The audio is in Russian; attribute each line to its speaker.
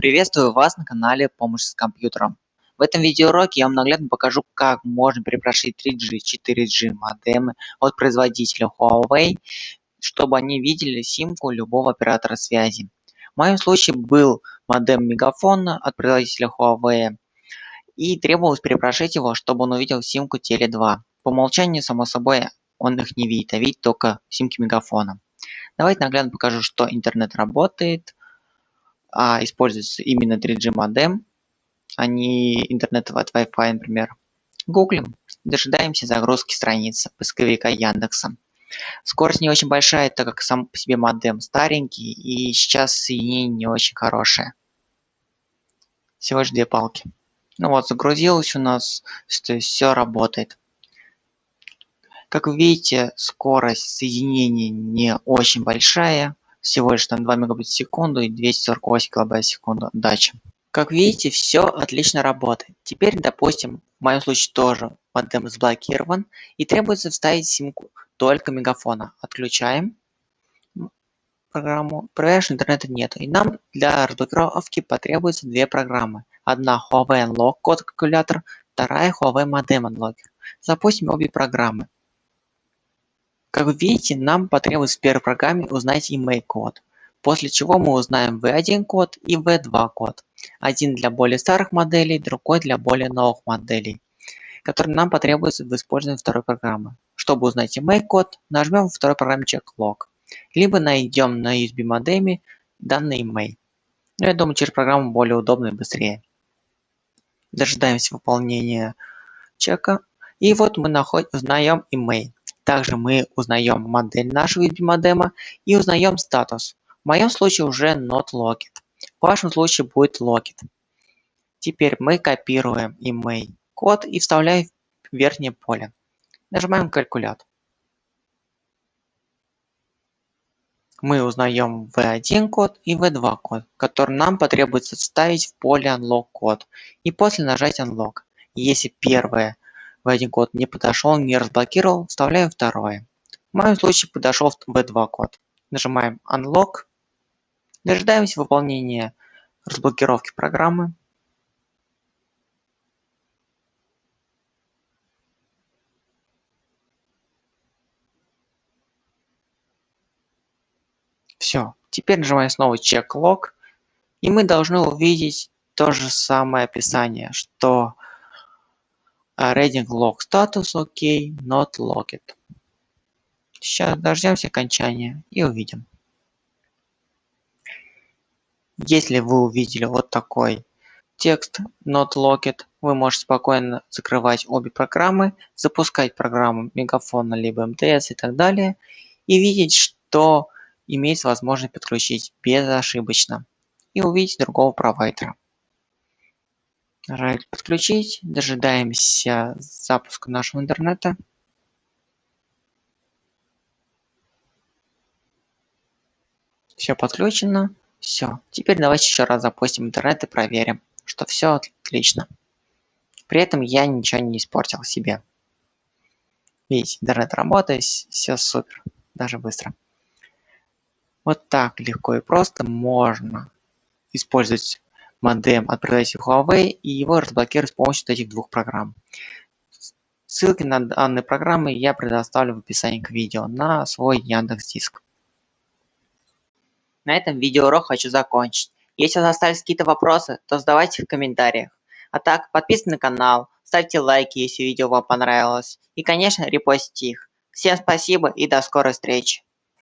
Speaker 1: Приветствую вас на канале Помощь с компьютером. В этом видеоуроке я вам наглядно покажу, как можно перепрошить 3G, 4G модемы от производителя Huawei, чтобы они видели симку любого оператора связи. В моем случае был модем Мегафона от производителя Huawei, и требовалось перепрошить его, чтобы он увидел симку Теле2. По умолчанию, само собой, он их не видит, а видит только симки Мегафона. Давайте наглядно покажу, что интернет работает, а используется именно 3G модем, а не интернет от Wi-Fi, например. Гуглим, дожидаемся загрузки страницы поисковика Яндекса. Скорость не очень большая, так как сам по себе модем старенький и сейчас соединение не очень хорошее. Всего лишь две палки. Ну вот, загрузилось у нас, то есть все работает. Как вы видите, скорость соединения не очень большая, всего лишь там 2 мегабайта в секунду и 248 килобайт в секунду дача. Как видите, все отлично работает. Теперь, допустим, в моем случае тоже модем заблокирован и требуется вставить симку только мегафона. Отключаем программу. Проверяешь, интернета нет. И нам для разблокировки потребуется две программы. Одна Huawei Unlock код калькулятор, вторая Huawei Modem Unlocker. Запустим обе программы. Как вы видите, нам потребуется в первой программе узнать email код, после чего мы узнаем v1 код и v2 код. Один для более старых моделей, другой для более новых моделей, который нам потребуется в использовании второй программы. Чтобы узнать email код, нажмем во второй программе checklog, либо найдем на USB модеме данный email. Но я думаю, через программу более удобно и быстрее. Дожидаемся выполнения чека. И вот мы находим, узнаем email. Также мы узнаем модель нашего USB модема и узнаем статус. В моем случае уже not locked. В вашем случае будет locked. Теперь мы копируем email код и вставляем в верхнее поле. Нажимаем калькулятор. Мы узнаем v1 код и v2 код, который нам потребуется вставить в поле unlock код и после нажать unlock. Если первое в один код не подошел, не разблокировал, вставляем второе. В моем случае подошел v2 код. Нажимаем Unlock. Дожидаемся выполнения разблокировки программы. Все. Теперь нажимаем снова Check Log. И мы должны увидеть то же самое описание, что reading log status ok, not logged. Сейчас дождемся окончания и увидим. Если вы увидели вот такой текст not logged, вы можете спокойно закрывать обе программы, запускать программу Мегафона либо МТС и так далее, и видеть, что имеется возможность подключить безошибочно и увидеть другого провайдера. Нажать подключить, дожидаемся запуска нашего интернета. Все подключено. Все. Теперь давайте еще раз запустим интернет и проверим, что все отлично. При этом я ничего не испортил себе. Видите, интернет работает, все супер, даже быстро. Вот так легко и просто можно использовать модем от производителя Huawei и его разблокировать с помощью этих двух программ. Ссылки на данные программы я предоставлю в описании к видео на свой Яндекс Диск. На этом видеоурок хочу закончить. Если у вас остались какие-то вопросы, то задавайте в комментариях. А так, подписывайтесь на канал, ставьте лайки, если видео вам понравилось. И, конечно, репостите их. Всем спасибо и до скорой встречи.